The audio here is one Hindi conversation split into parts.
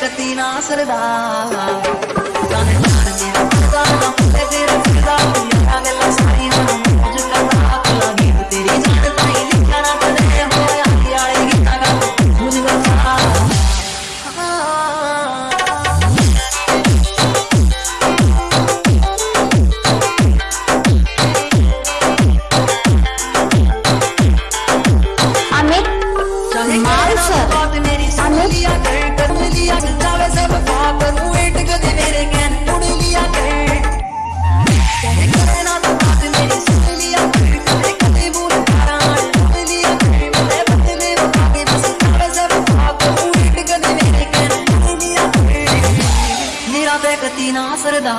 कती ना सरदा गाने लाड़ मेरा पुता ना पुते तेरा फिरदा मेरा गला सारी मन मुझ करदा अकला गीत तेरी जान ताई लिखा ना करे हो आली आले गीता का मुझ गला अमित? मार सर अमित? ਦੀ ਨਾ ਸਰਦਾ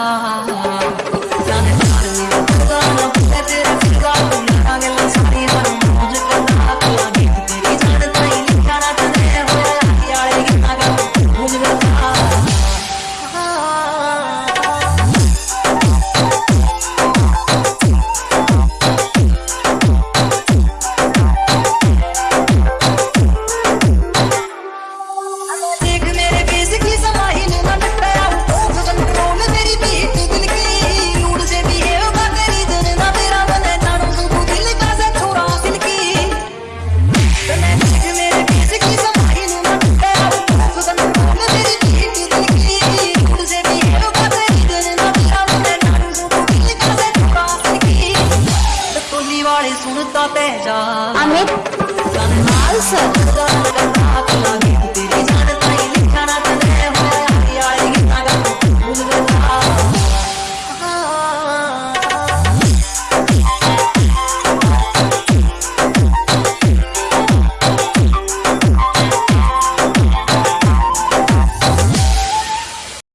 अमित